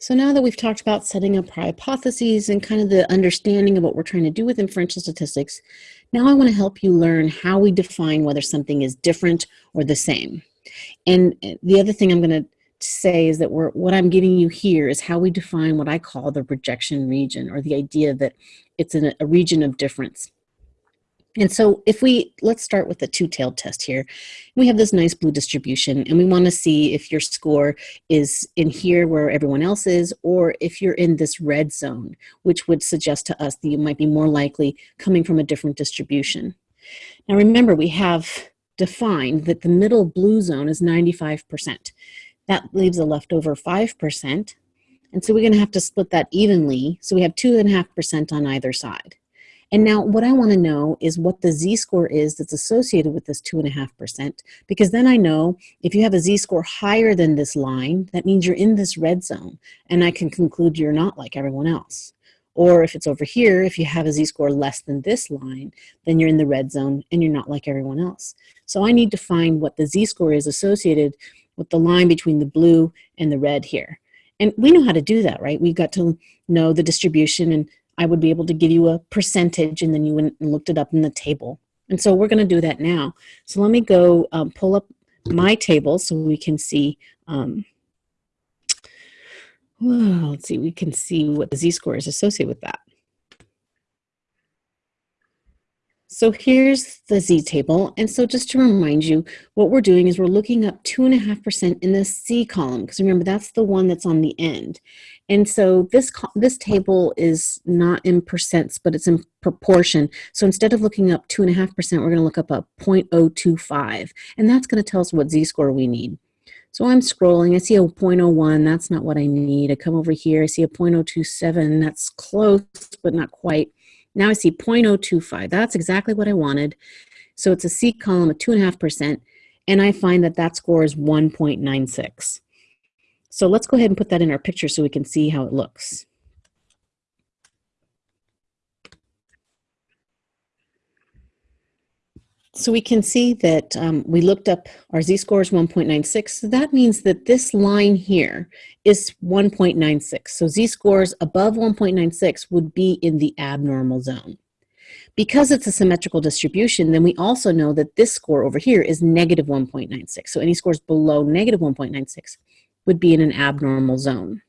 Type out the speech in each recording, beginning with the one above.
So now that we've talked about setting up our hypotheses and kind of the understanding of what we're trying to do with inferential statistics, now I want to help you learn how we define whether something is different or the same. And eh, the other thing I'm going to say is that we're, what I'm giving you here is how we define what I call the rejection region or the idea that it's in a region of difference. And so if we, let's start with the two-tailed test here. We have this nice blue distribution and we wanna see if your score is in here where everyone else is or if you're in this red zone, which would suggest to us that you might be more likely coming from a different distribution. Now remember, we have defined that the middle blue zone is 95%. That leaves a leftover 5%. And so we're gonna have to split that evenly. So we have 2.5% on either side. And now what I wanna know is what the z-score is that's associated with this 2.5%, because then I know if you have a z-score higher than this line, that means you're in this red zone, and I can conclude you're not like everyone else. Or if it's over here, if you have a z-score less than this line, then you're in the red zone and you're not like everyone else. So I need to find what the z-score is associated with the line between the blue and the red here. And we know how to do that, right? We've got to know the distribution and I would be able to give you a percentage and then you went and looked it up in the table. And so we're going to do that now. So let me go um, pull up my table so we can see, um, well, let's see, we can see what the z-score is associated with that. So here's the z-table. And so just to remind you, what we're doing is we're looking up 2.5% in the C column, because remember, that's the one that's on the end. And so this, this table is not in percents, but it's in proportion. So instead of looking up 2.5%, we're going to look up a 0.025. And that's going to tell us what z-score we need. So I'm scrolling, I see a 0.01, that's not what I need. I come over here, I see a 0.027, that's close, but not quite. Now I see 0.025. That's exactly what I wanted. So it's a C column of 2.5%, and I find that that score is 1.96. So let's go ahead and put that in our picture so we can see how it looks. So we can see that um, we looked up our z-score is 1.96. So that means that this line here is 1.96. So z-scores above 1.96 would be in the abnormal zone. Because it's a symmetrical distribution, then we also know that this score over here is negative 1.96. So any scores below negative 1.96 would be in an abnormal zone.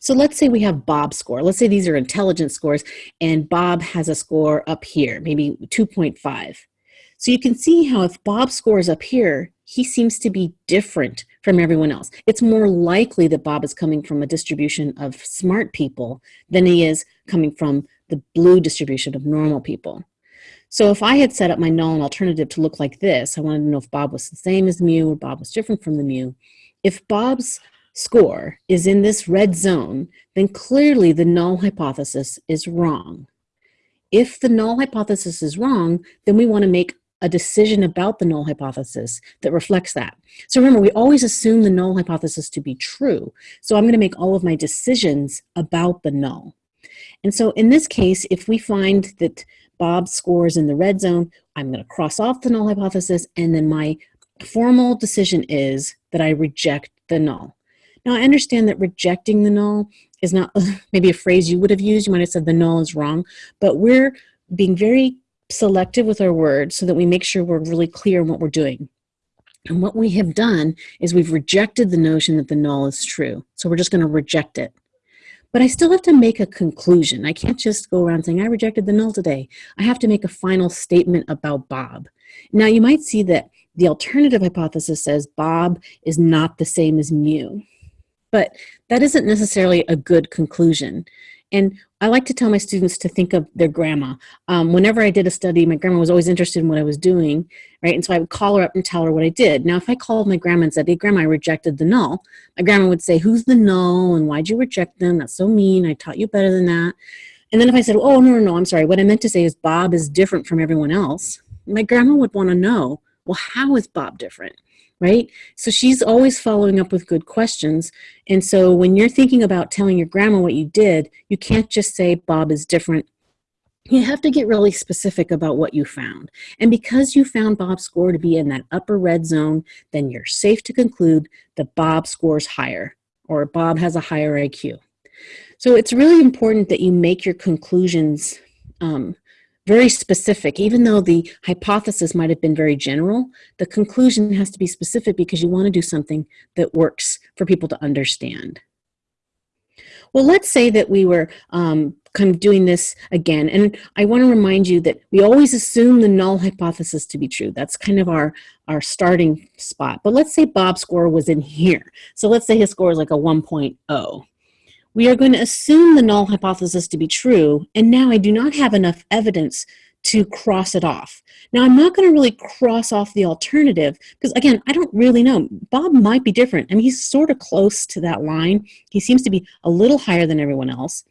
So let's say we have Bob's score. Let's say these are intelligence scores and Bob has a score up here, maybe 2.5. So you can see how if Bob's score is up here, he seems to be different from everyone else. It's more likely that Bob is coming from a distribution of smart people than he is coming from the blue distribution of normal people. So if I had set up my null and alternative to look like this, I wanted to know if Bob was the same as mu or Bob was different from the mu. If Bob's score is in this red zone, then clearly the null hypothesis is wrong. If the null hypothesis is wrong, then we want to make a decision about the null hypothesis that reflects that. So remember, we always assume the null hypothesis to be true. So I'm going to make all of my decisions about the null. And so in this case, if we find that Bob scores in the red zone, I'm going to cross off the null hypothesis, and then my formal decision is that I reject the null. Now, I understand that rejecting the null is not maybe a phrase you would have used. You might have said the null is wrong, but we're being very selective with our words so that we make sure we're really clear in what we're doing. And what we have done is we've rejected the notion that the null is true. So we're just going to reject it. But I still have to make a conclusion. I can't just go around saying, I rejected the null today. I have to make a final statement about Bob. Now, you might see that the alternative hypothesis says Bob is not the same as mu. But that isn't necessarily a good conclusion. And I like to tell my students to think of their grandma. Um, whenever I did a study, my grandma was always interested in what I was doing, right? And so I would call her up and tell her what I did. Now, if I called my grandma and said, hey, grandma, I rejected the null, my grandma would say, who's the null and why'd you reject them? That's so mean. I taught you better than that. And then if I said, oh, no, no, no, I'm sorry. What I meant to say is Bob is different from everyone else. My grandma would want to know, well, how is Bob different? Right? So she's always following up with good questions. And so when you're thinking about telling your grandma what you did, you can't just say Bob is different. You have to get really specific about what you found. And because you found Bob's score to be in that upper red zone, then you're safe to conclude that Bob scores higher or Bob has a higher IQ. So it's really important that you make your conclusions um, very specific. Even though the hypothesis might have been very general, the conclusion has to be specific because you want to do something that works for people to understand. Well, let's say that we were um, kind of doing this again, and I want to remind you that we always assume the null hypothesis to be true. That's kind of our, our starting spot. But let's say Bob's score was in here. So let's say his score is like a 1.0 we are going to assume the null hypothesis to be true, and now I do not have enough evidence to cross it off. Now, I'm not going to really cross off the alternative because, again, I don't really know. Bob might be different. I mean, he's sort of close to that line. He seems to be a little higher than everyone else.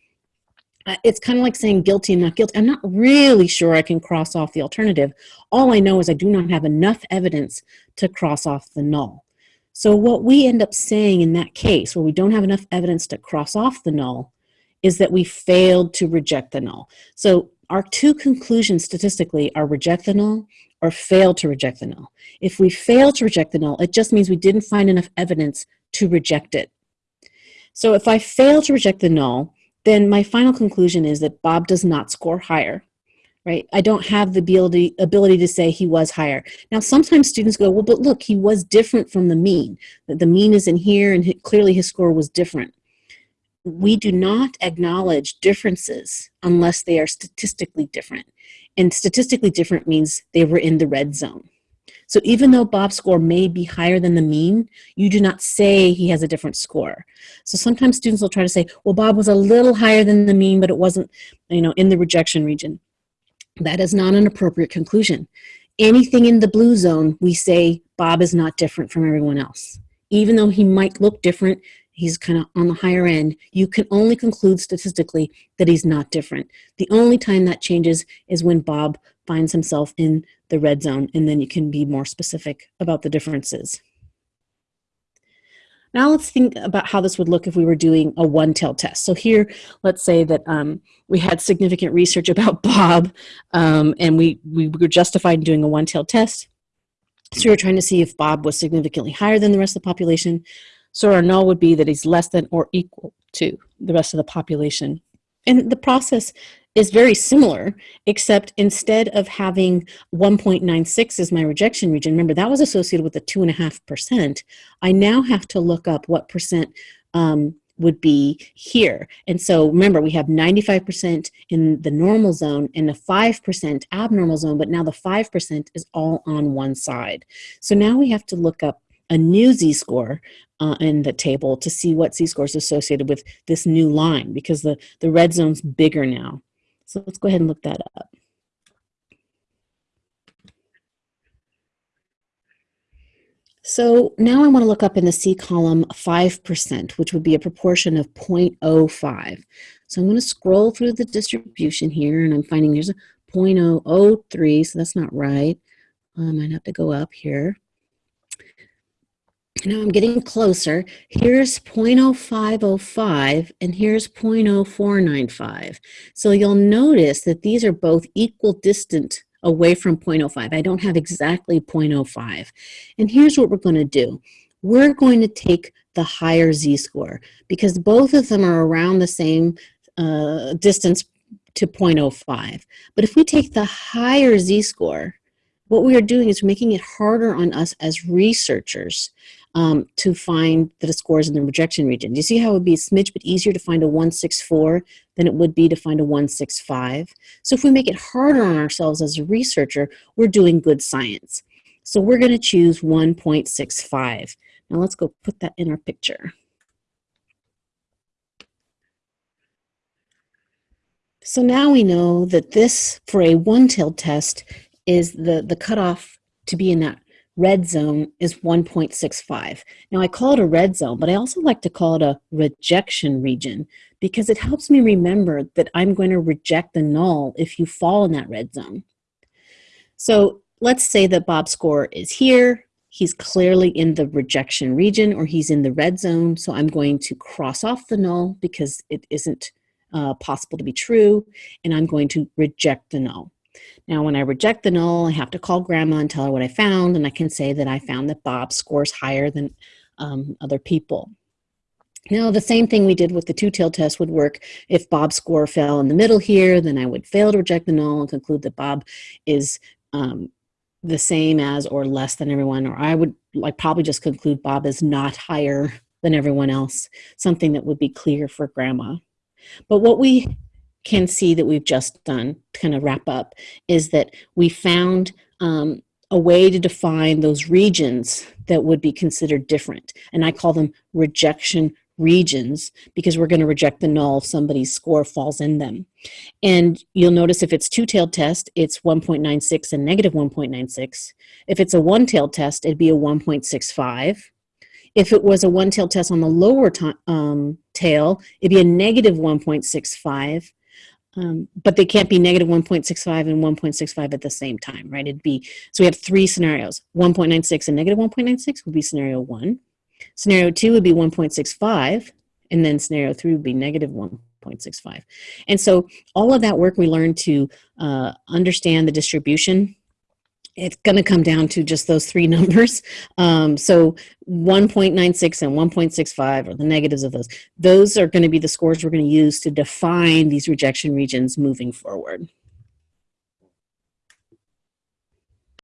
Uh, it's kind of like saying guilty and not guilty. I'm not really sure I can cross off the alternative. All I know is I do not have enough evidence to cross off the null. So what we end up saying in that case, where we don't have enough evidence to cross off the null, is that we failed to reject the null. So our two conclusions statistically are reject the null or fail to reject the null. If we fail to reject the null, it just means we didn't find enough evidence to reject it. So if I fail to reject the null, then my final conclusion is that Bob does not score higher right? I don't have the ability, ability to say he was higher. Now, sometimes students go, well, but look, he was different from the mean. The mean is in here and clearly his score was different. We do not acknowledge differences unless they are statistically different. And statistically different means they were in the red zone. So even though Bob's score may be higher than the mean, you do not say he has a different score. So sometimes students will try to say, well, Bob was a little higher than the mean, but it wasn't, you know, in the rejection region. That is not an appropriate conclusion. Anything in the blue zone, we say Bob is not different from everyone else. Even though he might look different, he's kind of on the higher end, you can only conclude statistically that he's not different. The only time that changes is when Bob finds himself in the red zone, and then you can be more specific about the differences. Now let's think about how this would look if we were doing a one-tailed test. So here, let's say that um, we had significant research about Bob um, and we, we were justified in doing a one-tailed test. So we were trying to see if Bob was significantly higher than the rest of the population. So our null would be that he's less than or equal to the rest of the population. And the process is very similar, except instead of having 1.96 as my rejection region, remember that was associated with the 2.5%, I now have to look up what percent um, would be here. And so remember, we have 95% in the normal zone and a 5% abnormal zone, but now the 5% is all on one side. So now we have to look up a new z-score uh, in the table to see what z-score is associated with this new line because the, the red zone's bigger now. So let's go ahead and look that up. So now I want to look up in the C column 5%, which would be a proportion of 0.05. So I'm going to scroll through the distribution here, and I'm finding there's a 0.003, so that's not right. Uh, I might have to go up here. Now I'm getting closer. Here's 0.0505 and here's 0.0495. So you'll notice that these are both equal distant away from 0.05. I don't have exactly 0.05. And here's what we're going to do. We're going to take the higher z-score because both of them are around the same uh, distance to 0.05. But if we take the higher z-score, what we are doing is making it harder on us as researchers um, to find the scores in the rejection region. Do you see how it would be a smidge bit easier to find a 164 than it would be to find a 165? So if we make it harder on ourselves as a researcher, we're doing good science. So we're going to choose 1.65. Now let's go put that in our picture. So now we know that this, for a one-tailed test, is the, the cutoff to be in that red zone is 1.65. Now I call it a red zone, but I also like to call it a rejection region because it helps me remember that I'm going to reject the null if you fall in that red zone. So let's say that Bob's score is here. He's clearly in the rejection region or he's in the red zone. So I'm going to cross off the null because it isn't uh, possible to be true. And I'm going to reject the null. Now, when I reject the null, I have to call grandma and tell her what I found, and I can say that I found that Bob scores higher than um, other people. Now, the same thing we did with the two-tailed test would work if Bob's score fell in the middle here, then I would fail to reject the null and conclude that Bob is um, the same as or less than everyone, or I would like probably just conclude Bob is not higher than everyone else, something that would be clear for grandma. But what we can see that we've just done to kind of wrap up is that we found um, a way to define those regions that would be considered different. And I call them rejection regions because we're going to reject the null if somebody's score falls in them. And you'll notice if it's two-tailed test, it's 1.96 and negative 1.96. If it's a one-tailed test, it'd be a 1.65. If it was a one-tailed test on the lower um, tail, it'd be a negative 1.65. Um, but they can't be negative 1.65 and 1.65 at the same time, right? It'd be, so we have three scenarios. 1.96 and negative 1.96 would be scenario one. Scenario two would be 1.65, and then scenario three would be negative 1.65. And so all of that work we learned to uh, understand the distribution it's going to come down to just those three numbers. Um, so 1.96 and 1.65 are the negatives of those. Those are going to be the scores we're going to use to define these rejection regions moving forward.